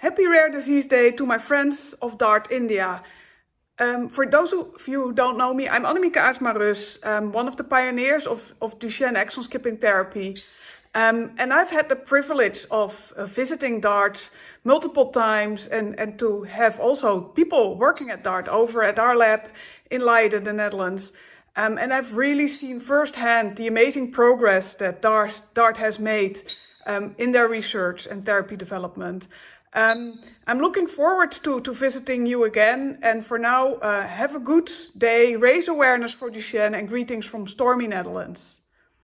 Happy Rare Disease Day to my friends of DART India. Um, for those of you who don't know me, I'm Annemieke Aartsma um, one of the pioneers of, of Duchenne exon skipping therapy. Um, and I've had the privilege of uh, visiting DART multiple times and, and to have also people working at DART over at our lab in Leiden, the Netherlands. Um, and I've really seen firsthand the amazing progress that DART, DART has made um, in their research and therapy development. Um, I'm looking forward to, to visiting you again. And for now, uh, have a good day, raise awareness for Duchenne and greetings from stormy Netherlands.